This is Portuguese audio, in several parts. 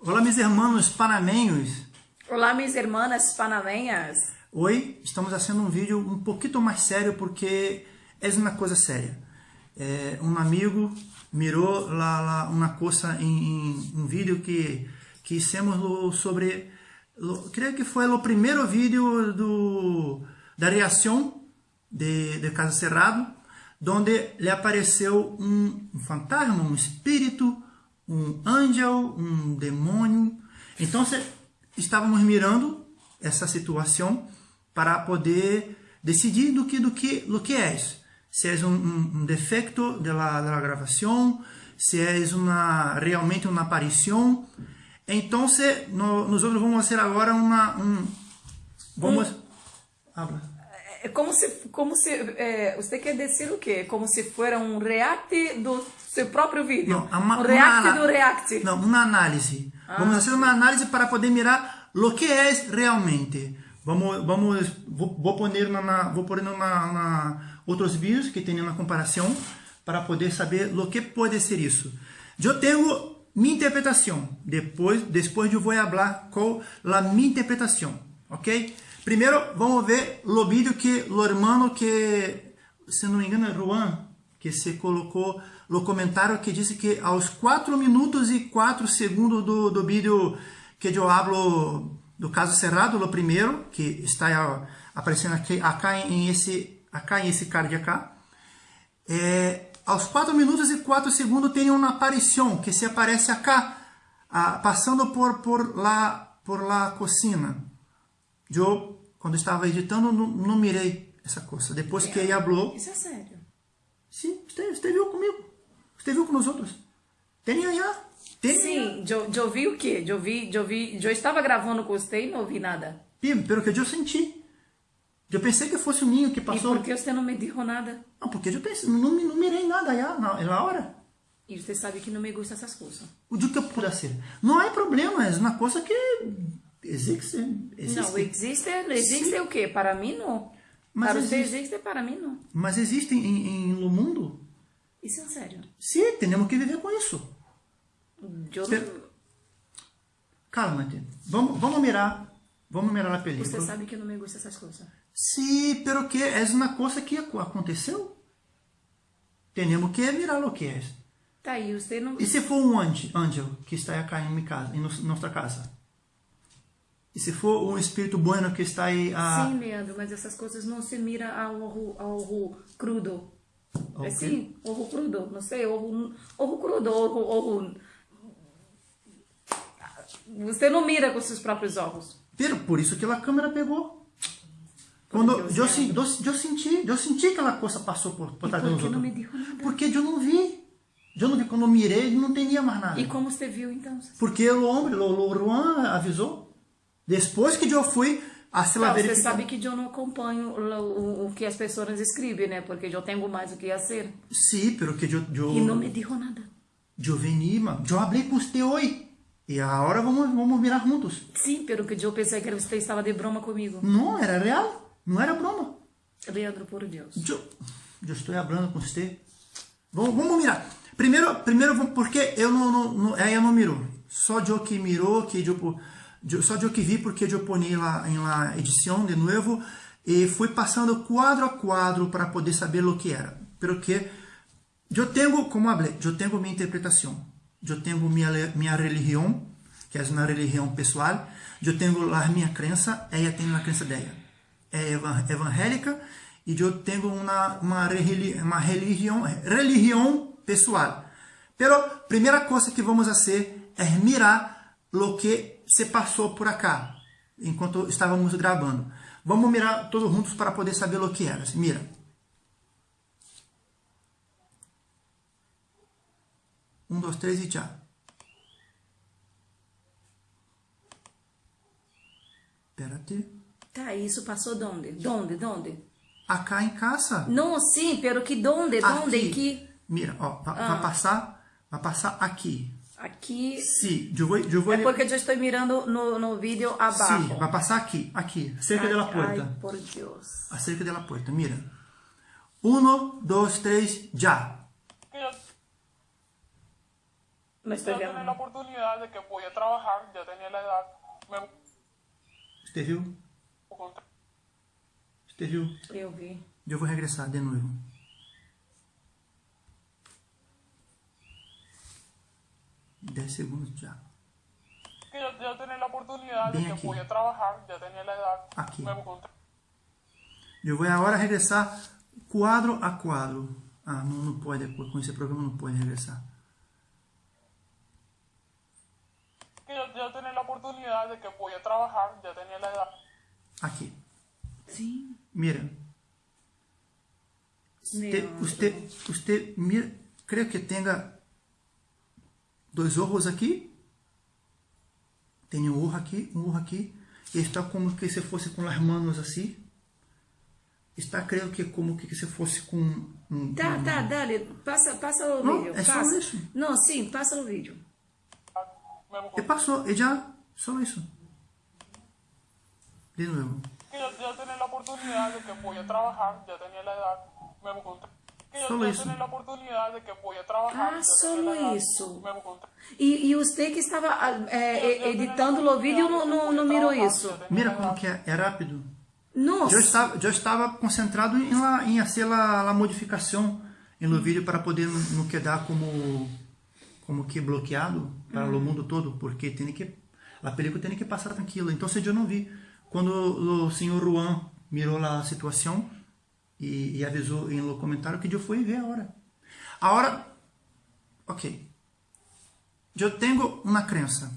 Olá, mis hermanos panameños. Olá, mis hermanas panameñas. Hoy estamos haciendo um vídeo um pouquinho mais sério porque é uma coisa séria. É, um amigo mirou lá, lá uma coisa em, em, um vídeo que que hicimos sobre, lo, creio que foi o primeiro vídeo do da reação de, de Caso Cerrado, onde lhe apareceu um, um fantasma, um espírito, um ángel, um demônio. Então, estávamos mirando essa situação para poder decidir do que do que do que é. Se é um, um, um defeito da, da gravação, se é uma realmente uma aparição. Então, no, nós vamos fazer agora uma um, vamos habla. É como se, como se é, você quer dizer o quê? Como se fosse um react do seu próprio vídeo? Não, uma, um react uma, do react. Não, uma análise. Ah. Vamos fazer uma análise para poder mirar o que é realmente. Vamos, vamos, vou, vou pôr na, vou pôr na, na outros vídeos que tem uma comparação para poder saber o que pode ser isso. Eu tenho minha interpretação. Depois, depois eu vou falar qual a minha interpretação, ok? Primeiro, vamos ver o vídeo que o hermano que, se não me engano, é Juan, que se colocou no comentário que disse que aos 4 minutos e 4 segundos do, do vídeo que eu hablo do caso cerrado, o primeiro, que está aparecendo aqui, acá em esse, acá esse card acá, é, aos 4 minutos e 4 segundos tem uma aparição que se aparece acá, passando por, por, lá, por lá cocina. Eu quando estava editando, não, não mirei essa coisa. Depois que ela falou... Isso é sério? Sim, você viu comigo. Viu com nós outros. Tem já. Tem Sim, eu vi o quê? Eu, vi, eu, vi, eu estava gravando com você e não ouvi nada. Sim, pelo que eu senti. Eu pensei que fosse o ninho que passou. E por que você não me disse nada? Não, porque eu pensei, não, não mirei nada já na, na hora. E você sabe que não me gusta essas coisas. O que eu puder ser. Não há problema, é uma coisa que Existe, existe. Não, existe, existe Sim. o quê? Para mim não. Mas para existe. você existe, para mim não. Mas existe em, em, no mundo? Isso é sério? Sim, temos que viver com isso. Eu Pero... Calma, vamos, vamos mirar, vamos mirar a película. Você sabe que eu não me gusta dessas coisas. Sim, pero que é uma coisa que aconteceu. Temos que mirar o que é. Tá aí, você não... E se for um anjo que está aqui em, minha casa, em nossa casa? E se for um espírito bueno que está aí a... Sim, Leandro, mas essas coisas não se mira ao ovo, ao crudo. Okay. É sim, ovo crudo, não sei, ovo crudo, ovo... Você não mira com seus próprios ovos. Pero, por isso que a câmera pegou. Quando eu, eu, eu, senti, eu senti que aquela coisa passou por, por trás dos outros. não me disse nada? Porque eu não vi. Eu não vi, quando eu mirei, não tinha mais nada. E como você viu, então? Porque o homem, o, o Juan avisou. Depois que eu fui a se não, Você sabe que eu não acompanho o, o, que as pessoas escrevem, né? Porque eu tenho mais o que fazer. Sim, pero que eu... eu e não me dijo nada. Eu veni, eu falei com você hoje. E agora vamos, vamos virar juntos. Sim, pero que eu pensei que você estava de broma comigo. Não, era real. Não era broma. Leandro, por Deus. Eu, eu estou falando com você. Vamos, vamos mirar. Primeiro, primeiro porque eu não, não, não, ela não mirou. Só eu que mirou, que eu só eu que vi porque eu ponei lá em la edição de novo e fui passando quadro a quadro para poder saber o que era. Porque eu tenho, como falei, eu tenho minha interpretação, eu tenho minha minha religião, que é uma religião pessoal, eu tenho a minha crença, ela tem a crença dela. É evangélica e eu tenho uma uma, uma religião religião pessoal. Pero primeira coisa que vamos fazer é mirar o que se passou por acá, enquanto estávamos gravando. Vamos mirar todos juntos para poder saber o que era. Mira. Um, dois, três e já. Espérate. Tá, isso passou donde? Donde? Donde? Acá em casa. Não, sim, pero que donde? Donde? Que... Mira, ó, vai, ah. vai passar, vai passar aqui. Aqui. Sim, eu vou, eu vou... É porque eu estou mirando no, no vídeo abaixo. Sim, vai passar aqui, aqui, cerca da porta. Ai, por Deus. Acerca da porta, mira. Um, dois, três, já. No estoy ya tenía la oportunidad de que podía trabajar, ya tenía la edad, me Você viu? Você viu? Eu vi. Eu vou regressar de novo. Dez segundos já. que ya, ya tenía la oportunidad de Ven que aquí. podía trabajar, ya tenía la edad, Aquí. me encontré Eu vou agora regressar quadro a quadro. Ah, não, não pode, com esse programa não pode regressar. que ya, ya tenía la oportunidad de que podía trabajar, ya tenía la edad, Aqui. Sim. Mira. Usted, Leandro. usted, usted mira, creio que tenha dois olhos aqui. Tem um olho aqui, um olho aqui. E está como que se fosse com as mãos assim. Está, creio que como que se fosse com um, Tá, um- tá, dale. Passa, passa o Não, vídeo. é só passa. isso. Não, sim, passa o vídeo. E passou, e já, só isso. De novo. que ya, ya tenía la oportunidad de que podía trabajar, ya tenía la edad, me encontré Solo podía trabajar, Ah, solo isso. E, e você que estava ah, é, editando o vídeo não, não, não mirou isso. Mira como que é, é rápido. Nossa. Eu estava, eu estava concentrado em, la, em fazer a, a modificação no vídeo para poder não quedar como como que bloqueado para o mundo todo, porque tem que a película tem que passar tranquila. Então eu não vi quando o senhor Juan mirou a situação e, e avisou em no comentário que eu fui ver agora. Agora, ok. Eu tenho uma crença.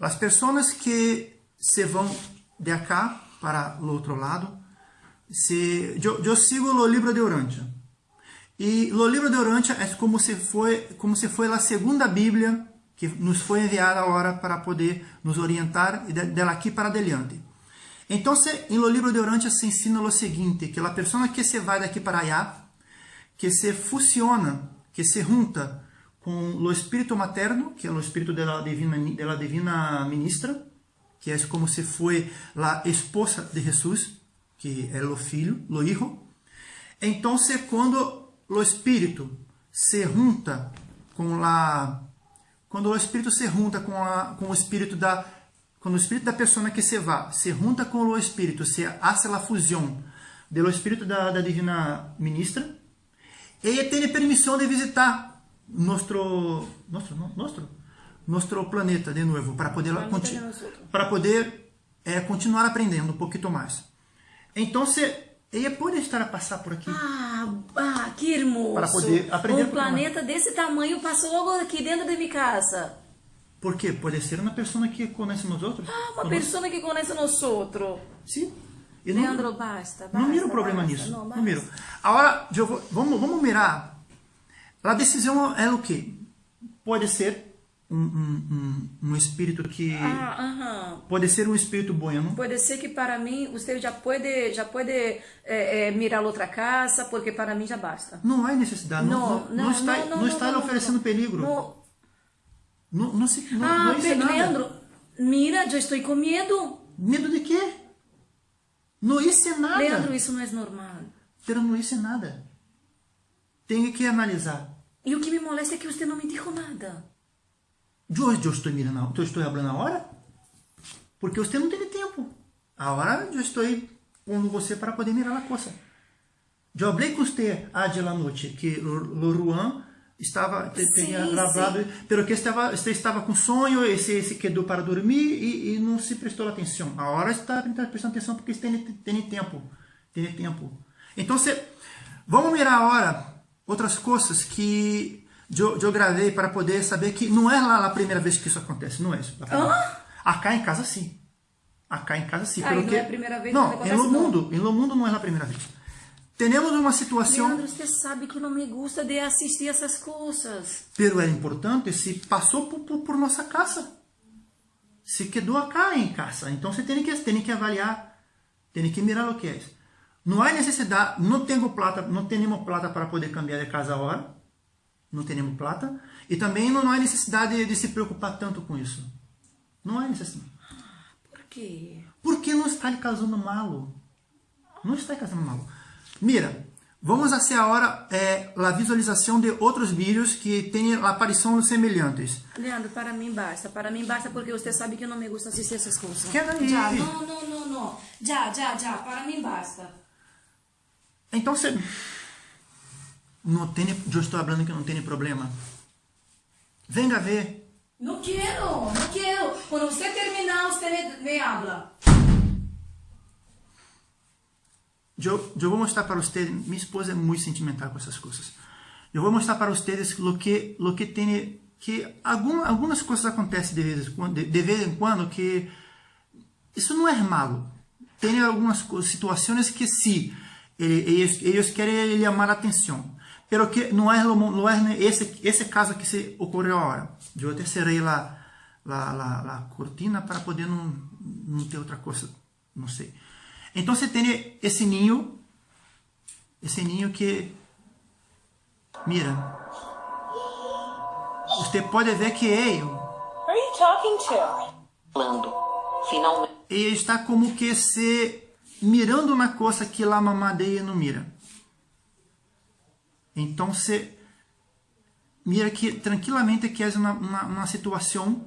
As pessoas que se vão de acá para o outro lado, se eu, eu sigo o livro de Urântia. E o livro de Urântia é como se foi como se foi a segunda Bíblia que nos foi enviada agora para poder nos orientar de, dela aqui para adiante. Então, em lo livro de Urântia se ensina o seguinte, que a pessoa que se vai daqui para allá, que se fusiona, que se junta com o espírito materno, que é o espírito da divina, divina ministra, que é como se foi a esposa de Jesus, que é o filho, o hijo. Então, quando o espírito se junta com a quando o espírito se junta com, a, com o espírito da quando o espírito da pessoa que se vai se junta com o espírito, se hace a fusão do espírito da, da divina ministra, ele tem permissão de visitar nosso nosso nosso nosso planeta de novo para poder para poder eh, continuar aprendendo um pouquinho mais. Então, ele pode estar a passar por aqui. Ah, ah, que hermoso. Para poder aprender Um planeta desse tamanho passou logo aqui dentro de minha casa. Por quê? Pode ser uma pessoa que conhece nós outros. Ah, uma pessoa que conhece nós outros. Sim. E não- Leandro, basta, basta. Não miro problema basta, nisso. Não, Não, basta. miro. Agora, eu vou- vamos, vamos mirar. A decisão é o quê? Pode ser um, um, um, um espírito que. Ah, aham. Pode ser um espírito bueno. Pode ser que para mim você já pode, já pode eh, eh, mirar outra casa, porque para mim já basta. Não há necessidade. Não, Não, não, não, está, não, não, não, está não, lhe não, oferecendo não. perigo. Ah, não Pe- nada. Leandro, mira, já estou com medo. Medo de quê? Não hice nada. Leandro, isso não é normal. Pero não hice nada. Tenho que analisar. E o que me molesta é que você não me disse nada. Eu, eu estou mirando, eu estou falando agora? Porque você não tem tempo. Agora eu estou pondo você para poder mirar a coisa. Eu falei com você hoje à noite que o, o Juan estava tinha gravado, pero que estava você estava com sonho e se, quedou para dormir e, e não se prestou atenção. Agora está prestando atenção porque tem, tem tempo, tem tempo. Então, se, vamos mirar agora outras coisas que eu, eu gravei para poder saber que não é lá a primeira vez que isso acontece, não é isso. Hã? Acá em casa sim. Acá em casa sim. Ah, pelo não que... é a primeira vez Não, em não. mundo, em lo mundo não é a primeira vez. Temos uma situação, Leandro, você sabe que não me gusta de assistir essas coisas. pero é importante se passou por, por, por nossa casa. Se quedou acá em casa. Então você tem que, tem que avaliar, tem que mirar o que é. Não há necessidade, não tenho plata, não temos plata para poder cambiar de casa agora. Não temos plata. E também não há necessidade de, de se preocupar tanto com isso. Não há necessidade. Por quê? Porque não está casando malo. Não está casando malo. Mira, Vamos fazer agora é, a visualização de outros vídeos que têm a aparição semelhantes. Leandro, para mim basta. Para mim basta porque você sabe que eu não me gusta assistir essas coisas. Já, não, não, não, não. Já, já, já. Para mim basta. Então você não tem, eu estou falando que não tem problema. Venga ver. Não quero, não quero. Quando você terminar, você me, me habla. Eu, eu vou mostrar para vocês, minha esposa é muito sentimental com essas coisas. Eu vou mostrar para vocês o que, lo que tem, que algum, algumas coisas acontecem de vez, de, de vez em quando que isso não é malo. Tem algumas situações que sim, eles, eles querem chamar a atenção. Pero que não é, não é esse, esse caso que se ocorreu agora. Eu até cerrei a, a, a, a cortina para poder não, não ter outra coisa, não sei. Então você tem esse ninho, esse ninho que, mira, você pode ver que ele, Who are you talking to? Falando. Finalmente. ele está como que se mirando na coisa que lá a mamadeia não mira. Então você mira que tranquilamente que é uma, uma, uma situação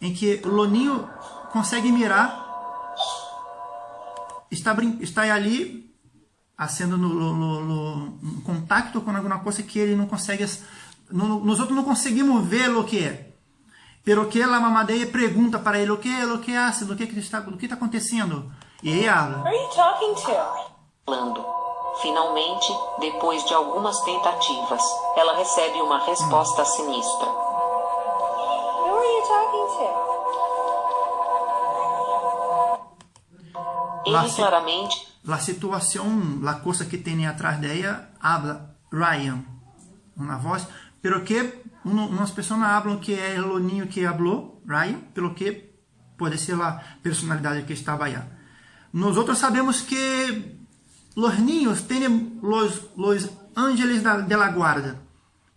em que o ninho consegue mirar está, está ali sendo no, no, no, no, contato com alguma coisa que ele não consegue, no, nós outros não conseguimos ver o que é. Pero que a mamadeia pergunta para ele o que é, o que é, o que está, o que está acontecendo. E ele habla. are you talking to? Falando. Finalmente, depois de algumas tentativas, ela recebe uma resposta sinistra. Who are you talking to? Se- claramente La situação, la coisa que tem atrás dela, habla Ryan, uma voz, pero que uno, umas pessoas hablam que é o ninho que hablou, Ryan, pelo que pode ser a personalidade que estava aí. Nós outros sabemos que os ninhos têm os, os ángeles de la guarda,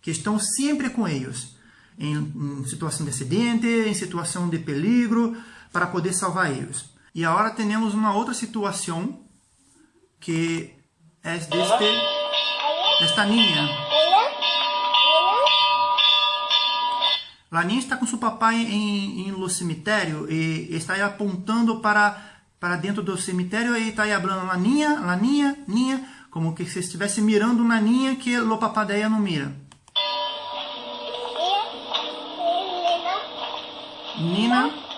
que estão sempre com eles, em, em situação de acidente, em situação de peligro, para poder salvar eles. E agora temos uma outra situação que é deste, desta niña. La niña está com seu papai em, em lo cemitério e está apontando para, para dentro do cemitério e está aí falando la niña, la niña, niña, como que se estivesse mirando na niña que o papai dela não mira. Nina.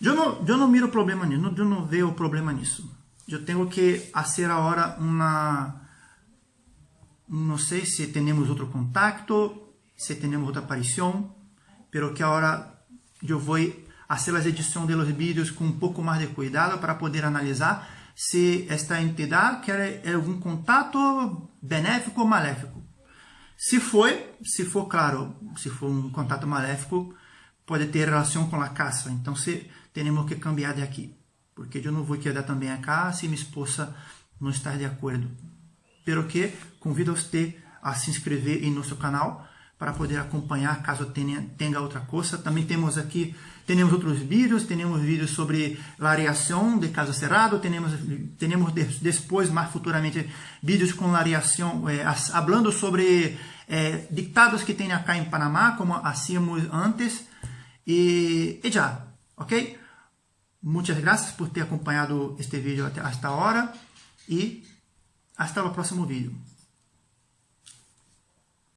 Eu não, eu não miro problema nisso, eu não vejo problema nisso. Eu tenho que fazer agora uma... Não sei se temos outro contato, se temos outra aparição, pero que agora eu vou fazer as edições dos vídeos com um pouco mais de cuidado para poder analisar se esta entidade quer algum contato benéfico ou maléfico. Se for, se for claro, se for um contato maléfico, pode ter relação com a caça. Então, se temos que cambiar de aqui, porque eu não vou quedar também acá se minha esposa não estar de acordo. Pero que convido você a se inscrever em nosso canal para poder acompanhar caso tenha, tenha outra coisa. Também temos aqui, temos outros vídeos, temos vídeos sobre a reação de caso cerrado, temos, temos depois, mais futuramente, vídeos com a reação, eh, falando sobre eh, dictados que tem acá em Panamá, como hacíamos antes, e, e já, ok? Muchas gracias por ter acompanhado este vídeo até esta hora e hasta o próximo vídeo.